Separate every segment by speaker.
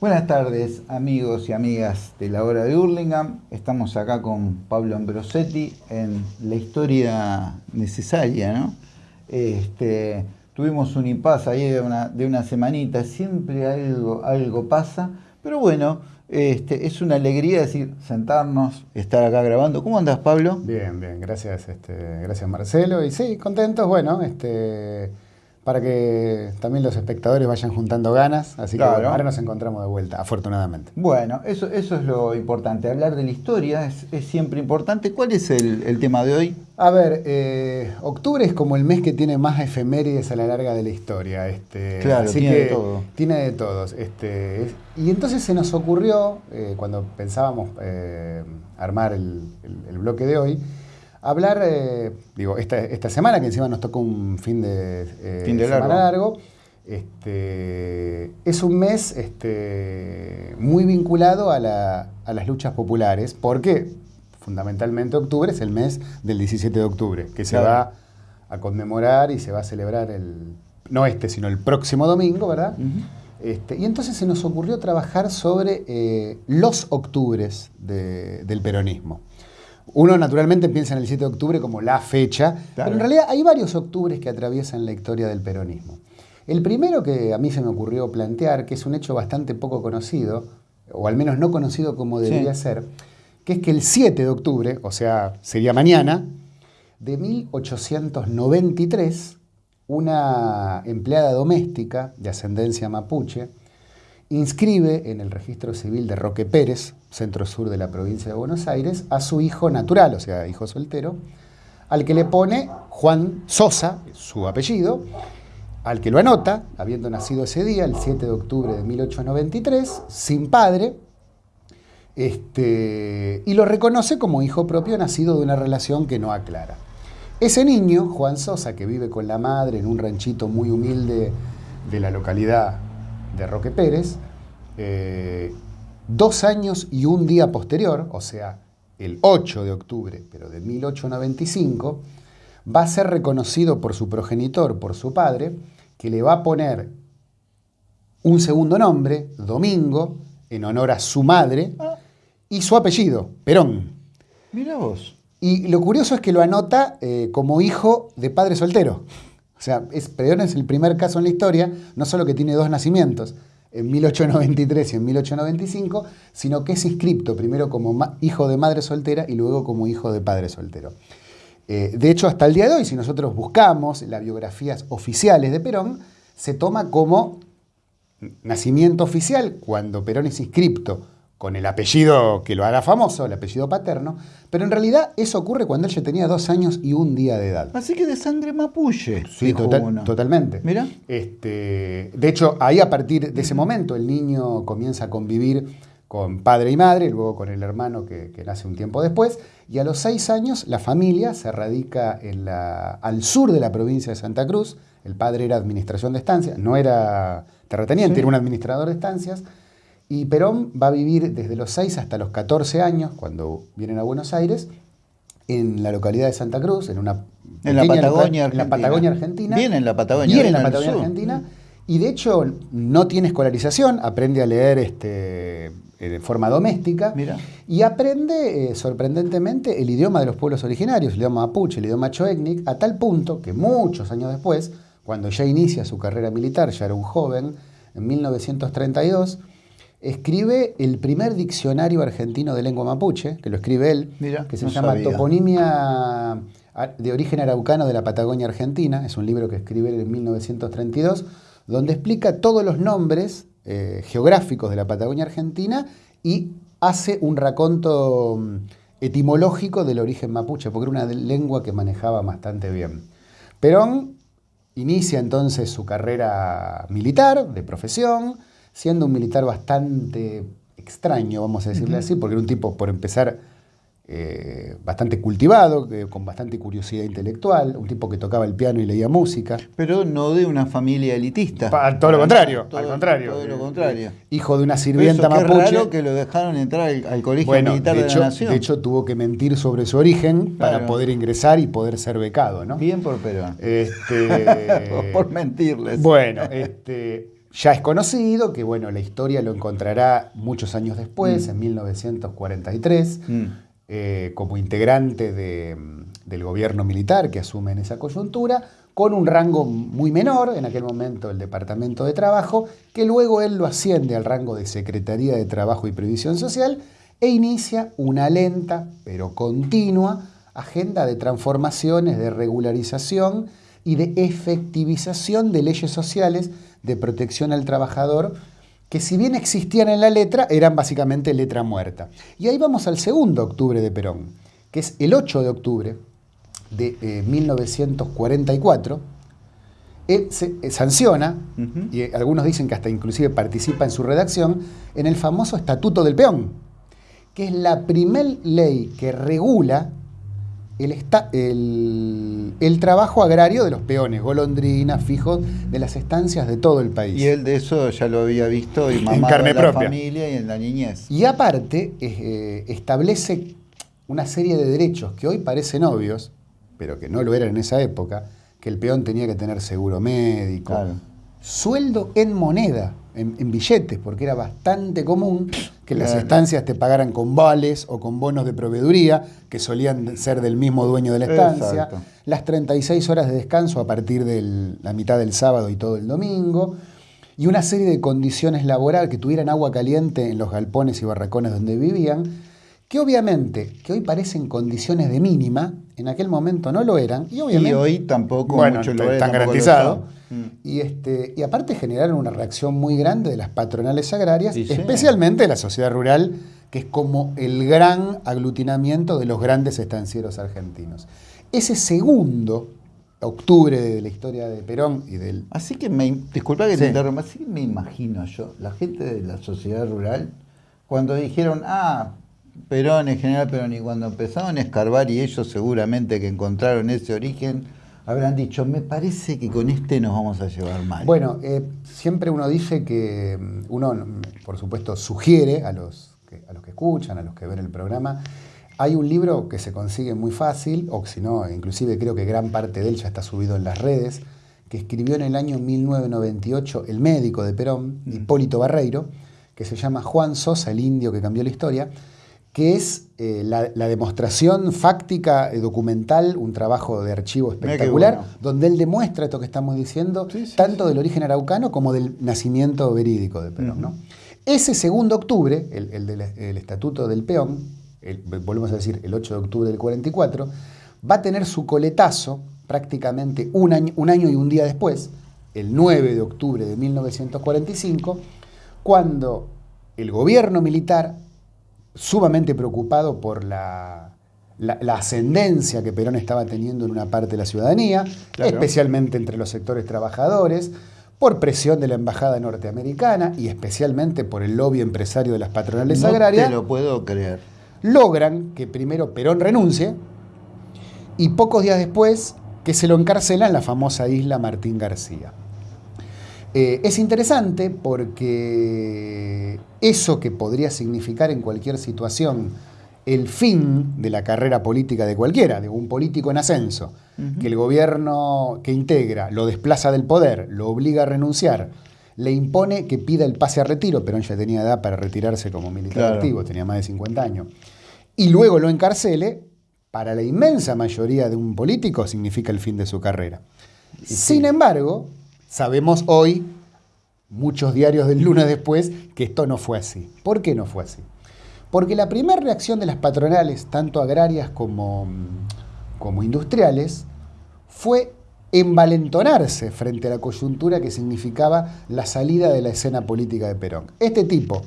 Speaker 1: Buenas tardes amigos y amigas de la hora de Hurlingham. Estamos acá con Pablo Ambrosetti en la historia necesaria, ¿no? Este, tuvimos un impasse ahí de una, de una semanita, siempre algo, algo pasa, pero bueno, este, es una alegría decir, sentarnos, estar acá grabando. ¿Cómo andas, Pablo?
Speaker 2: Bien, bien, gracias, este, gracias Marcelo. Y sí, contentos, bueno, este para que también los espectadores vayan juntando ganas. Así que ahora nos encontramos de vuelta, afortunadamente.
Speaker 1: Bueno, eso, eso es lo importante. Hablar de la historia es, siempre importante. ¿Cuál es el, tema de hoy?
Speaker 2: A ver, eh, octubre es como el mes que tiene más efemérides a la larga de la historia. Este,
Speaker 1: claro, tiene de todo.
Speaker 2: Tiene de todos. Este, y entonces se nos ocurrió, eh, cuando pensábamos eh, armar el bloque de hoy, hablar, eh, digo, esta, esta, semana, que encima nos tocó un fin de,
Speaker 1: eh, semana
Speaker 2: largo, este, es un mes este, muy vinculado a, las luchas populares, porque fundamentalmente octubre es el mes del 17 de octubre, que se va a conmemorar y se va a celebrar el, no este, sino el próximo domingo, ¿verdad? Este, y entonces se nos ocurrió trabajar sobre eh, los octubres del peronismo. Uno naturalmente piensa en el 7 de octubre como la fecha, pero en realidad hay varios octubres que atraviesan la historia del peronismo. El primero que a mí se me ocurrió plantear, que es un hecho bastante poco conocido, o al menos no conocido como debería ser, que es que el 7 de octubre, o sea, sería mañana, de 1893, una empleada doméstica de ascendencia mapuche, inscribe en el registro civil de Roque Pérez, centro sur de la provincia de Buenos Aires, a su hijo natural, o sea, hijo soltero, al que le pone Juan Sosa, su apellido, al que lo anota, habiendo nacido ese día, el 7 de octubre de 1893, sin padre, este, y lo reconoce como hijo propio nacido de una relación que no aclara. Ese niño, Juan Sosa, que vive con la madre en un ranchito muy humilde de la localidad de Roque Pérez, eh, dos años y un día posterior, o sea, el 8 de octubre, pero de 1895, va a ser reconocido por su progenitor, por su padre, que le va a poner un segundo nombre, Domingo, en honor a su madre, y su apellido, Perón.
Speaker 1: Mira vos.
Speaker 2: Y lo curioso es que lo anota eh, como hijo de padre soltero. O sea, es, Perón es el primer caso en la historia, no solo que tiene dos nacimientos, en 1893 y en 1895, sino que es inscripto primero como hijo de madre soltera y luego como hijo de padre soltero. Eh, de hecho, hasta el día de hoy, si nosotros buscamos las biografías oficiales de Perón, se toma como nacimiento oficial cuando Perón es inscripto con el apellido que lo hará famoso, el apellido paterno, pero en realidad eso ocurre cuando él ya tenía dos años y un día de edad.
Speaker 1: Así que de sangre mapuche.
Speaker 2: Sí, totalmente.
Speaker 1: Mira.
Speaker 2: Este, de hecho, ahí a partir de ese momento el niño comienza a convivir con padre y madre, luego con el hermano que, nace un tiempo después, y a los seis años la familia se radica en la, al sur de la provincia de Santa Cruz, el padre era administración de estancias, no era terrateniente, era un administrador de estancias, y Perón va a vivir desde los 6 hasta los 14 años, cuando vienen a Buenos Aires, en la localidad de Santa Cruz, en una
Speaker 1: en la Patagonia, Argentina.
Speaker 2: En la Patagonia Argentina.
Speaker 1: Viene en la Patagonia.
Speaker 2: Viene en la Patagonia Argentina. Y de hecho no tiene escolarización, aprende a leer este, de forma doméstica.
Speaker 1: Mira.
Speaker 2: Y aprende, eh, sorprendentemente, el idioma de los pueblos originarios, el idioma mapuche, el idioma choécnic, a tal punto que muchos años después, cuando ya inicia su carrera militar, ya era un joven, en 1932, escribe el primer diccionario argentino de lengua mapuche, que lo escribe él, que se llama Toponimia de origen araucano de la Patagonia Argentina, es un libro que escribe en 1932, donde explica todos los nombres eh, geográficos de la Patagonia Argentina y hace un raconto mm, etimológico del origen mapuche, porque era una lengua que manejaba bastante bien. Perón inicia entonces su carrera militar, de profesión, siendo un militar bastante extraño, vamos a decirle así, porque era un tipo, por empezar, eh, bastante cultivado, con bastante curiosidad intelectual, un tipo que tocaba el piano y leía música.
Speaker 1: Pero no de una familia elitista.
Speaker 2: todo lo contrario, al contrario.
Speaker 1: Todo lo contrario.
Speaker 2: Hijo de una sirvienta Eso, mapuche.
Speaker 1: raro que lo dejaron entrar al, colegio militar de,
Speaker 2: hecho,
Speaker 1: la nación.
Speaker 2: De hecho, tuvo que mentir sobre su origen para poder ingresar y poder ser becado, ¿no?
Speaker 1: Bien por Perón.
Speaker 2: Este,
Speaker 1: por mentirles.
Speaker 2: Bueno, este ya es conocido, que bueno, la historia lo encontrará muchos años después,
Speaker 1: Mm.
Speaker 2: en 1943,
Speaker 1: Mm.
Speaker 2: eh, como integrante de, del gobierno militar que asume en esa coyuntura, con un rango muy menor, en aquel momento el Departamento de Trabajo, que luego él lo asciende al rango de Secretaría de Trabajo y Previsión Social e inicia una lenta pero continua agenda de transformaciones, de regularización y de efectivización de leyes sociales de protección al trabajador que si bien existían en la letra, eran básicamente letra muerta. Y ahí vamos al segundo octubre de Perón, que es el 8 de octubre de eh, 1944. Él se eh, sanciona, y eh, algunos dicen que hasta inclusive participa en su redacción, en el famoso Estatuto del Peón, que es la primer ley que regula el, esta- el- el trabajo agrario de los peones, golondrinas, fijos, de las estancias de todo el país.
Speaker 1: Y él de eso ya lo había visto y mamado
Speaker 2: carne
Speaker 1: en la
Speaker 2: propia.
Speaker 1: familia y en la niñez.
Speaker 2: Y aparte, eh, establece una serie de derechos que hoy parecen obvios, pero que no lo eran en esa época, que el peón tenía que tener seguro médico,
Speaker 1: Claro.
Speaker 2: sueldo en moneda, en, en billetes, porque era bastante común que las estancias te pagaran con vales o con bonos de proveeduría, que solían ser del mismo dueño de la estancia,
Speaker 1: Exacto.
Speaker 2: las 36 horas de descanso a partir de la mitad del sábado y todo el domingo, y una serie de condiciones laborales que tuvieran agua caliente en los galpones y barracones donde vivían, que obviamente, que hoy parecen condiciones de mínima, en aquel momento no lo eran, y obviamente...
Speaker 1: Y hoy tampoco
Speaker 2: Bueno,
Speaker 1: lo
Speaker 2: garantizados.
Speaker 1: son. Mm.
Speaker 2: Y, este, y aparte generaron una reacción muy grande de las patronales agrarias,
Speaker 1: sí.
Speaker 2: especialmente de la sociedad rural, que es como el gran aglutinamiento de los grandes estancieros argentinos. Ese segundo octubre de la historia de Perón y del...
Speaker 1: Así que me, disculpa que
Speaker 2: Sí.
Speaker 1: te interrumpa, así que me imagino yo, la gente de la sociedad rural, cuando dijeron, ah, Perón, en general Perón, y cuando empezaron a escarbar y ellos seguramente que encontraron ese origen, habrán dicho, me parece que con este nos vamos a llevar mal.
Speaker 2: Bueno, eh, siempre uno dice que mm, uno, mm, por supuesto, sugiere a los, que, a los que escuchan, a los que ven el programa, hay un libro que se consigue muy fácil, o si no, inclusive creo que gran parte de él ya está subido en las redes, que escribió en el año 1998 el médico de Perón, Hipólito Barreiro, que se llama Juan Sosa, el indio que cambió la historia, que es eh, la, la demostración fáctica, eh, documental, un trabajo de archivo espectacular,
Speaker 1: bueno.
Speaker 2: donde él demuestra esto que estamos diciendo,
Speaker 1: Sí, sí,
Speaker 2: tanto del origen araucano como del nacimiento verídico de Perón. ¿no? Ese segundo octubre, el, el del el Estatuto del Peón, el- volvemos a decir el 8 de octubre del 44, va a tener su coletazo prácticamente un año, un año y un día después, el 9 de octubre de 1945, cuando el gobierno militar, sumamente preocupado por la, la- la ascendencia que Perón estaba teniendo en una parte de la ciudadanía,
Speaker 1: Claro.
Speaker 2: especialmente entre los sectores trabajadores, por presión de la embajada norteamericana y especialmente por el lobby empresario de las patronales
Speaker 1: no
Speaker 2: agrarias,
Speaker 1: te lo puedo creer.
Speaker 2: logran que primero Perón renuncie y pocos días después que se lo encarcela en la famosa isla Martín García. Eh, es interesante porque eso que podría significar en cualquier situación el fin de la carrera política de cualquiera, de un político en ascenso, que el gobierno que integra lo desplaza del poder, lo obliga a renunciar, le impone que pida el pase a retiro, Perón ya tenía edad para retirarse como militar
Speaker 1: Claro.
Speaker 2: activo, tenía más de 50 años, y luego lo encarcele, para la inmensa mayoría de un político significa el fin de su carrera. Sin embargo, sabemos hoy, muchos diarios del lunes después, que esto no fue así. ¿Por qué no fue así? Porque la primera reacción de las patronales, tanto agrarias como, como industriales, fue envalentonarse frente a la coyuntura que significaba la salida de la escena política de Perón. Este tipo,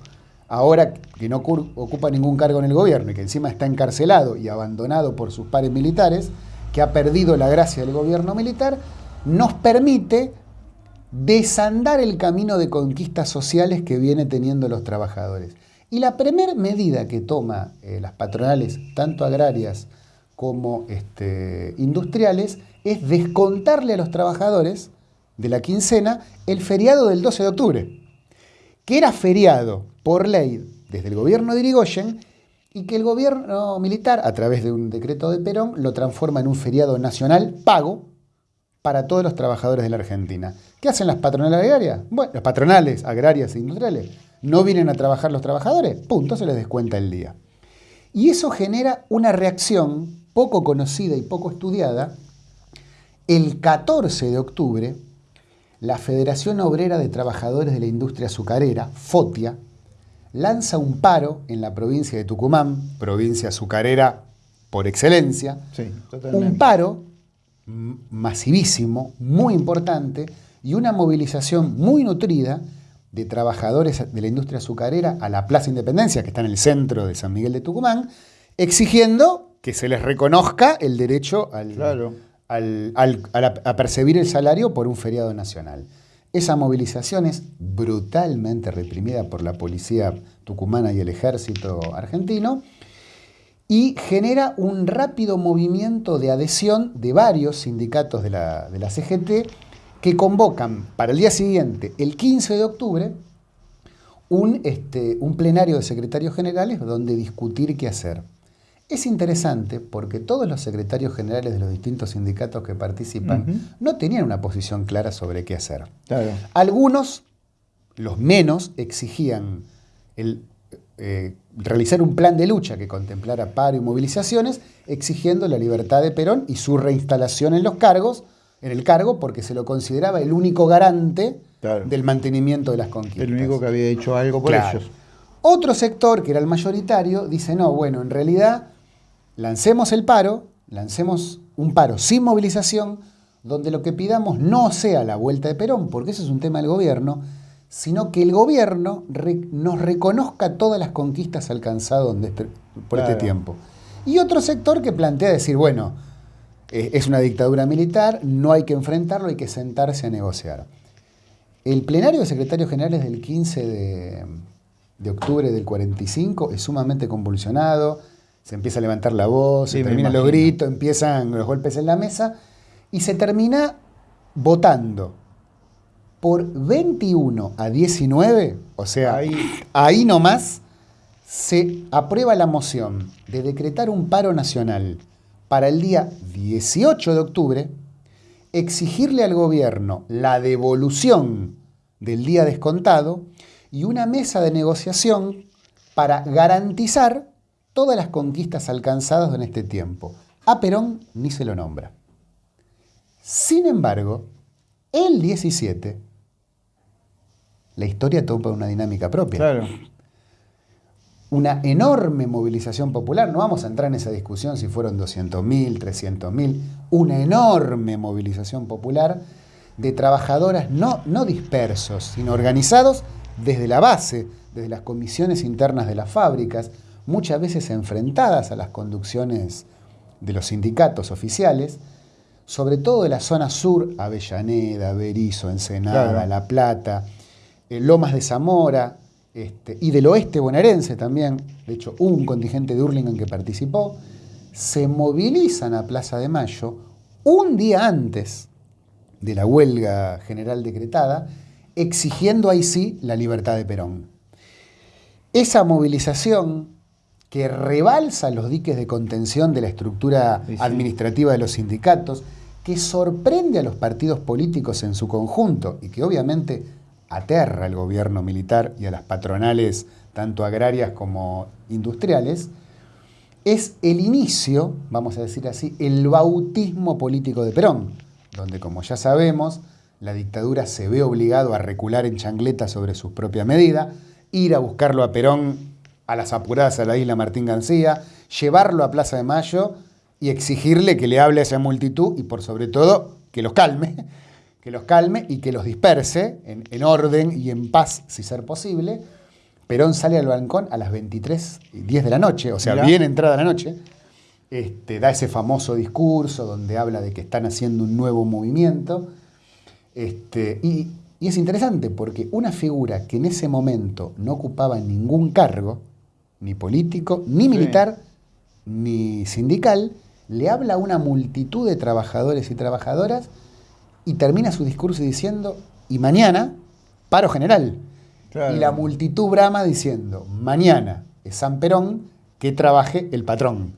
Speaker 2: ahora que no ocupa ningún cargo en el gobierno y que encima está encarcelado y abandonado por sus pares militares, que ha perdido la gracia del gobierno militar, nos permite desandar el camino de conquistas sociales que viene teniendo los trabajadores. Y la primera medida que toma eh, las patronales, tanto agrarias como este, industriales, es descontarle a los trabajadores de la quincena el feriado del 12 de octubre, que era feriado por ley desde el gobierno de Irigoyen y que el gobierno militar, a través de un decreto de Perón, lo transforma en un feriado nacional pago para todos los trabajadores de la Argentina. ¿Qué hacen las patronales agrarias? Bueno, las patronales agrarias e industriales. No vienen a trabajar los trabajadores, punto, se les descuenta el día. Y eso genera una reacción poco conocida y poco estudiada. El 14 de octubre, la Federación Obrera de Trabajadores de la Industria Azucarera, FOTIA, lanza un paro en la provincia de Tucumán, provincia azucarera por excelencia, un paro masivísimo, muy importante, y una movilización muy nutrida de trabajadores de la industria azucarera a la Plaza Independencia, que está en el centro de San Miguel de Tucumán, exigiendo que se les reconozca el derecho a percibir el salario por un feriado nacional. Esa movilización es brutalmente reprimida por la policía tucumana y el ejército argentino y genera un rápido movimiento de adhesión de varios sindicatos de la, CGT que convocan para el día siguiente, el 15 de octubre, un, este, un plenario de secretarios generales donde discutir qué hacer. Es interesante porque todos los secretarios generales de los distintos sindicatos que participan no tenían una posición clara sobre qué hacer. Algunos, los menos, exigían el, eh, realizar un plan de lucha que contemplara paro y movilizaciones, exigiendo la libertad de Perón y su reinstalación en los cargos, en el cargo, porque se lo consideraba el único garante del mantenimiento de las conquistas.
Speaker 1: El único que había hecho algo por ellos.
Speaker 2: Otro sector, que era el mayoritario, dice, no, bueno, en realidad lancemos el paro, lancemos un paro sin movilización, donde lo que pidamos no sea la vuelta de Perón, porque eso es un tema del gobierno, sino que el gobierno nos reconozca todas las conquistas alcanzadas este, por este tiempo. Y otro sector que plantea decir, bueno, eh, es una dictadura militar, no hay que enfrentarlo, hay que sentarse a negociar. El plenario de secretarios generales del 15 de, de octubre del 45 es sumamente convulsionado, se empieza a levantar la voz, se terminan los gritos, empiezan los golpes en la mesa y se termina votando por 21 a 19, o sea, ahí, ahí nomás, se aprueba la moción de decretar un paro nacional para el día 18 de octubre, exigirle al gobierno la devolución del día descontado y una mesa de negociación para garantizar todas las conquistas alcanzadas en este tiempo. A Perón ni se lo nombra. Sin embargo, el 17, la historia toma una dinámica propia.
Speaker 1: Claro.
Speaker 2: Una enorme movilización popular, no vamos a entrar en esa discusión si fueron 200.000, 300.000, una enorme movilización popular de trabajadoras no, no dispersos, sino organizados desde la base, desde las comisiones internas de las fábricas, muchas veces enfrentadas a las conducciones de los sindicatos oficiales, sobre todo de la zona sur, Avellaneda, Berizo, Ensenada, La Plata, Lomas de Zamora este, y del oeste bonaerense también, de hecho hubo un contingente de Hurlingham que participó, se movilizan a Plaza de Mayo un día antes de la huelga general decretada, exigiendo ahí sí la libertad de Perón. Esa movilización que rebalsa los diques de contención de la estructura administrativa de los sindicatos, que sorprende a los partidos políticos en su conjunto y que obviamente aterra al gobierno militar y a las patronales, tanto agrarias como industriales, es el inicio, vamos a decir así, el bautismo político de Perón, donde como ya sabemos, la dictadura se ve obligado a recular en changleta sobre su propia medida, ir a buscarlo a Perón a las apuradas a la isla Martín García, llevarlo a Plaza de Mayo y exigirle que le hable a esa multitud y por sobre todo que los calme, que los calme y que los disperse en, orden y en paz si ser posible. Perón sale al balcón a las 23 10 de la noche, o sea, bien entrada la noche, este, da ese famoso discurso donde habla de que están haciendo un nuevo movimiento. Este, y, y es interesante porque una figura que en ese momento no ocupaba ningún cargo, ni político, ni militar, ni sindical, le habla a una multitud de trabajadores y trabajadoras y termina su discurso diciendo, y mañana, paro general. Y la multitud brama diciendo, mañana es San Perón, que trabaje el patrón.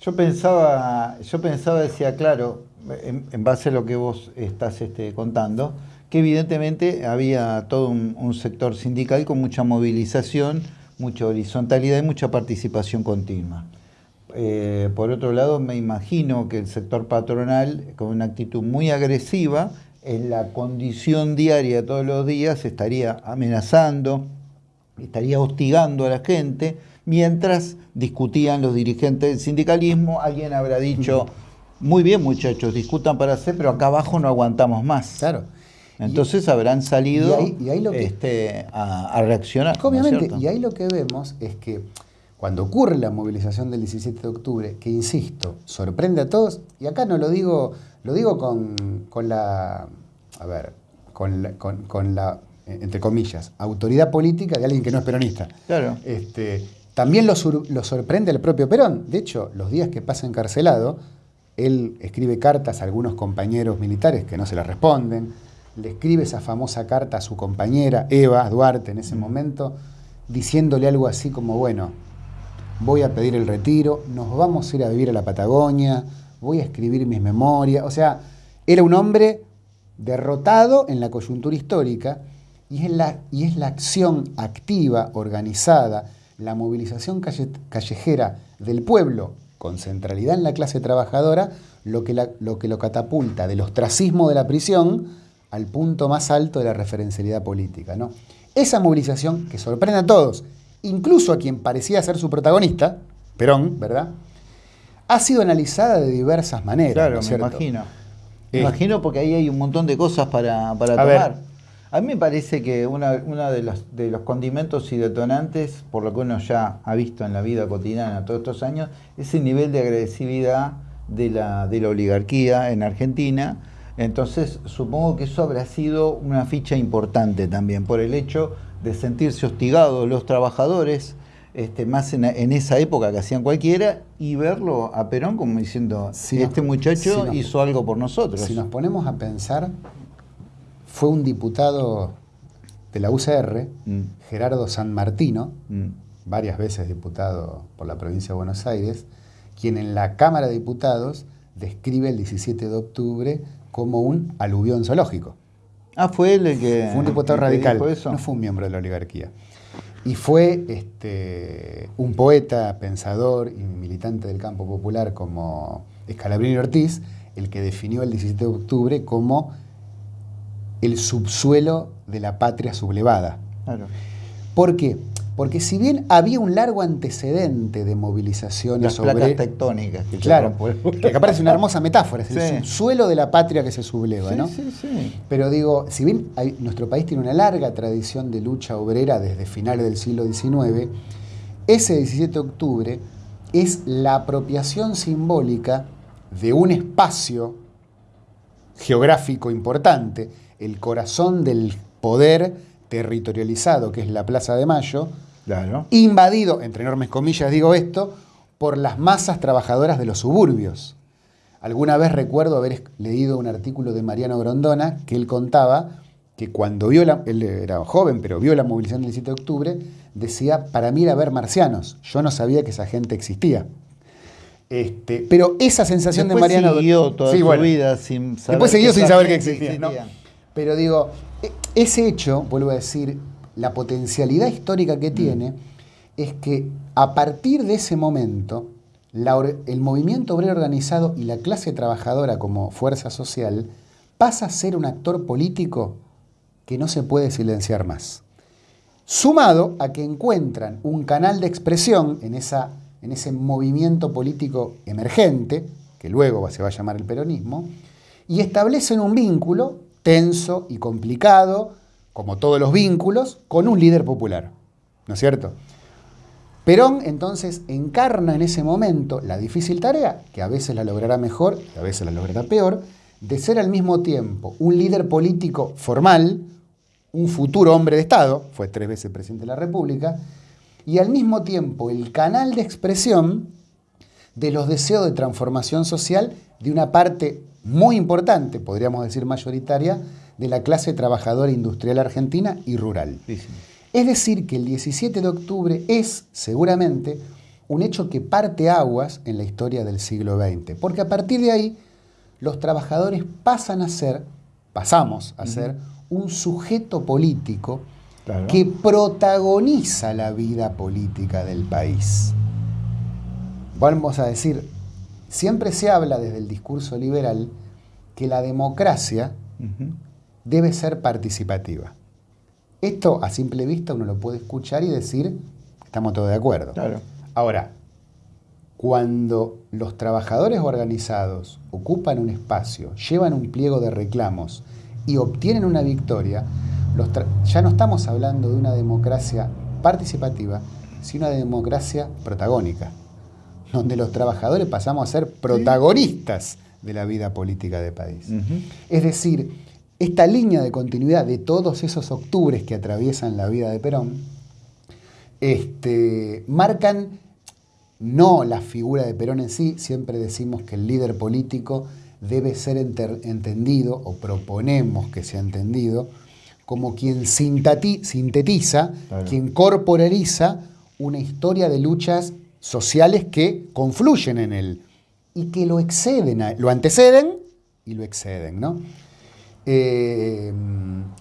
Speaker 1: Yo pensaba, yo pensaba, decía, claro, en, base a lo que vos estás este, contando, que evidentemente había todo un, sector sindical con mucha movilización, mucha horizontalidad y mucha participación continua. Eh, por otro lado, me imagino que el sector patronal, con una actitud muy agresiva, en la condición diaria todos los días, estaría amenazando, estaría hostigando a la gente, mientras discutían los dirigentes del sindicalismo, alguien habrá dicho, muy bien muchachos, discutan para hacer, pero acá abajo no aguantamos más.
Speaker 2: Claro.
Speaker 1: Entonces habrán salido este, a, reaccionar.
Speaker 2: Obviamente, y ahí lo que vemos es que cuando ocurre la movilización del 17 de octubre, que insisto, sorprende a todos, y acá no lo digo, lo digo con, la, a ver, con la, con, la, entre comillas, autoridad política de alguien que no es peronista.
Speaker 1: Claro.
Speaker 2: Este, también lo, lo sorprende el propio Perón. De hecho, los días que pasa encarcelado, él escribe cartas a algunos compañeros militares que no se las responden, le escribe esa famosa carta a su compañera, Eva Duarte, en ese momento, diciéndole algo así como, bueno, voy a pedir el retiro, nos vamos a ir a vivir a la Patagonia, voy a escribir mis memorias. O sea, era un hombre derrotado en la coyuntura histórica y es la, y es la acción activa, organizada, la movilización callejera del pueblo con centralidad en la clase trabajadora, lo que, lo que lo catapulta del ostracismo de la prisión al punto más alto de la referencialidad política. ¿no? Esa movilización que sorprende a todos, incluso a quien parecía ser su protagonista, Perón, ¿verdad? Ha sido analizada de diversas maneras.
Speaker 1: Claro, me imagino. Me imagino porque ahí hay un montón de cosas para, para tomar. A mí me parece que uno de, los, de los condimentos y detonantes, por lo que uno ya ha visto en la vida cotidiana todos estos años, es el nivel de agresividad de la, de la oligarquía en Argentina. Entonces, supongo que eso habrá sido una ficha importante también, por el hecho de sentirse hostigados los trabajadores, este, más en, esa época que hacían cualquiera, y verlo a Perón como diciendo, si este muchacho hizo algo por nosotros.
Speaker 2: Si nos ponemos a pensar, fue un diputado de la UCR, mm. Gerardo San Martino, mm. varias veces diputado por la provincia de Buenos Aires, quien en la Cámara de Diputados describe el 17 de octubre como un aluvión zoológico.
Speaker 1: Ah, fue él el que.
Speaker 2: Fue un diputado radical, no fue un miembro de la oligarquía. Y fue este, un poeta, pensador y militante del campo popular como Escalabrini Ortiz el que definió el 17 de octubre como el subsuelo de la patria sublevada. Claro. ¿Por qué? Porque si bien había un largo antecedente de movilizaciones
Speaker 1: sobre... Las tectónicas.
Speaker 2: Que claro, que acá parece una hermosa metáfora, es el subsuelo de la patria que se subleva, ¿no?
Speaker 1: Sí, sí.
Speaker 2: Pero digo, si bien nuestro país tiene una larga tradición de lucha obrera desde finales del siglo XIX, ese 17 de octubre es la apropiación simbólica de un espacio geográfico importante el corazón del poder territorializado, que es la Plaza de Mayo, invadido, entre enormes comillas digo esto, por las masas trabajadoras de los suburbios. Alguna vez recuerdo haber leído un artículo de Mariano Grondona que él contaba que cuando vio la, él era joven, pero vio la movilización del 7 de octubre, decía, para mí era ver marcianos, yo no sabía que esa gente existía. Este, pero esa sensación de Mariano...
Speaker 1: Siguió toda su vida sin saber
Speaker 2: Después siguió sin saber que existía. Pero digo, e, ese hecho, vuelvo a decir, la potencialidad histórica que mm. tiene es que a partir de ese momento, el movimiento obrero organizado y la clase trabajadora como fuerza social pasa a ser un actor político que no se puede silenciar más. Sumado a que encuentran un canal de expresión en, esa, en ese movimiento político emergente, que luego se va a llamar el peronismo, y establecen un vínculo tenso y complicado, como todos los vínculos, con un líder popular. ¿No es cierto? Perón entonces encarna en ese momento la difícil tarea, que a veces la logrará mejor y a veces la logrará peor, de ser al mismo tiempo un líder político formal, un futuro hombre de Estado, fue tres veces presidente de la República, y al mismo tiempo el canal de expresión de los deseos de transformación social de una parte muy importante, podríamos decir mayoritaria, de la clase trabajadora industrial argentina y rural. Es decir, que el 17 de octubre es seguramente un hecho que parte aguas en la historia del siglo XX, porque a partir de ahí los trabajadores pasan a ser, pasamos a ser, un sujeto político que protagoniza la vida política del país. Vamos a decir, siempre se habla desde el discurso liberal que la democracia debe ser participativa. Esto a simple vista uno lo puede escuchar y decir, estamos todos de acuerdo. Ahora, cuando los trabajadores organizados ocupan un espacio, llevan un pliego de reclamos y obtienen una victoria, ya no estamos hablando de una democracia participativa, sino una democracia protagónica, donde los trabajadores pasamos a ser protagonistas de la vida política del país. Es decir, esta línea de continuidad de todos esos octubres que atraviesan la vida de Perón, este, marcan no la figura de Perón en sí, siempre decimos que el líder político debe ser entendido, o proponemos que sea entendido, como quien sintetiza, quien corporaliza una historia de luchas sociales que confluyen en él y que lo exceden, lo anteceden y lo exceden. ¿no? Eh,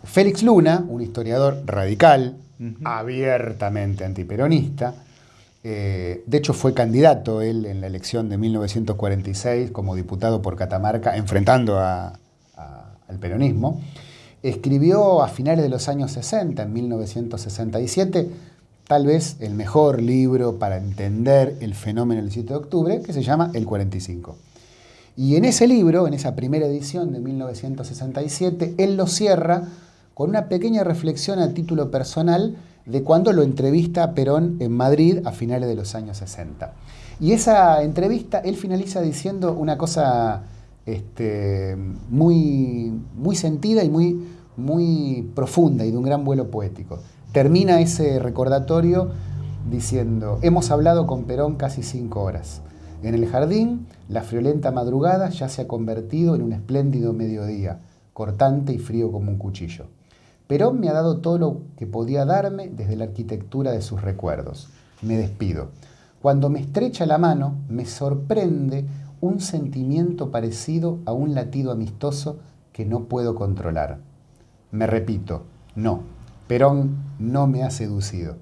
Speaker 2: Félix Luna, un historiador radical, abiertamente antiperonista, eh, de hecho fue candidato él en la elección de 1946 como diputado por Catamarca, enfrentando al peronismo. Escribió a finales de los años 60, en 1967, tal vez el mejor libro para entender el fenómeno del 7 de octubre, que se llama El 45. Y en ese libro, en esa primera edición de 1967, él lo cierra con una pequeña reflexión a título personal de cuando lo entrevista a Perón en Madrid a finales de los años 60. Y esa entrevista, él finaliza diciendo una cosa este, muy, muy sentida y muy, muy profunda y de un gran vuelo poético. Termina ese recordatorio diciendo, hemos hablado con Perón casi cinco horas. En el jardín, la friolenta madrugada ya se ha convertido en un espléndido mediodía, cortante y frío como un cuchillo. Perón me ha dado todo lo que podía darme desde la arquitectura de sus recuerdos. Me despido. Cuando me estrecha la mano, me sorprende un sentimiento parecido a un latido amistoso que no puedo controlar. Me repito, no, Perón no me ha seducido.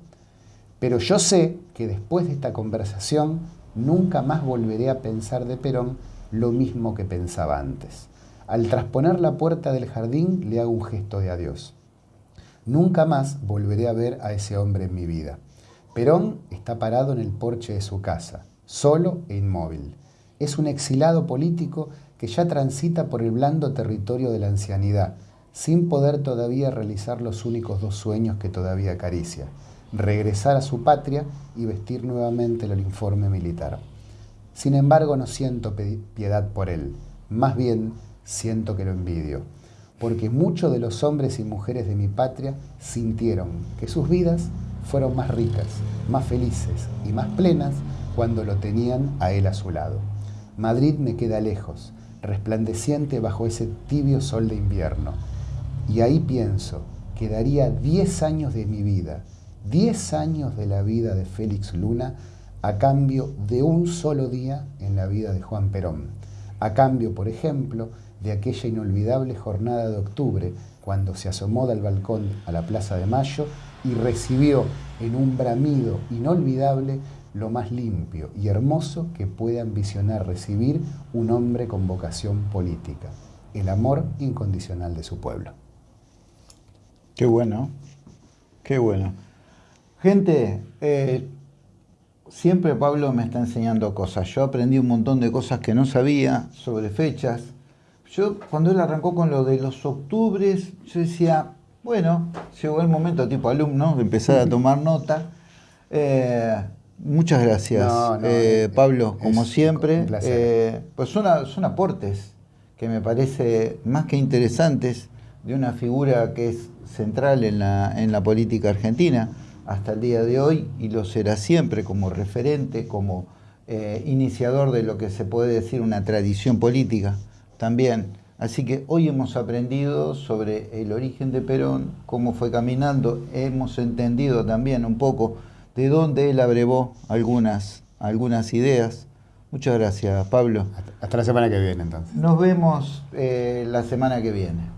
Speaker 2: Pero yo sé que después de esta conversación nunca más volveré a pensar de Perón lo mismo que pensaba antes. Al trasponer la puerta del jardín le hago un gesto de adiós. Nunca más volveré a ver a ese hombre en mi vida. Perón está parado en el porche de su casa, solo e inmóvil. Es un exilado político que ya transita por el blando territorio de la ancianidad, sin poder todavía realizar los únicos dos sueños que todavía acaricia regresar a su patria y vestir nuevamente el uniforme militar. Sin embargo, no siento piedad por él, más bien siento que lo envidio, porque muchos de los hombres y mujeres de mi patria sintieron que sus vidas fueron más ricas, más felices y más plenas cuando lo tenían a él a su lado. Madrid me queda lejos, resplandeciente bajo ese tibio sol de invierno, y ahí pienso que daría diez años de mi vida 10 años de la vida de Félix Luna a cambio de un solo día en la vida de Juan Perón. A cambio, por ejemplo, de aquella inolvidable jornada de octubre, cuando se asomó del balcón a la Plaza de Mayo y recibió en un bramido inolvidable lo más limpio y hermoso que puede ambicionar recibir un hombre con vocación política, el amor incondicional de su pueblo.
Speaker 1: Qué bueno, qué bueno. Gente, eh, siempre Pablo me está enseñando cosas. Yo aprendí un montón de cosas que no sabía sobre fechas. Yo cuando él arrancó con lo de los octubres, yo decía, bueno, llegó el momento tipo alumno de empezar a tomar nota. Eh, muchas gracias, eh, Pablo, como siempre. pues son, son aportes que me parece más que interesantes de una figura que es central en la, en la política argentina hasta el día de hoy y lo será siempre como referente, como eh, iniciador de lo que se puede decir una tradición política también. Así que hoy hemos aprendido sobre el origen de Perón, cómo fue caminando, hemos entendido también un poco de dónde él abrevó algunas, algunas ideas Muchas gracias, Pablo.
Speaker 2: Hasta, la semana que viene, entonces.
Speaker 1: Nos vemos eh, la semana que viene.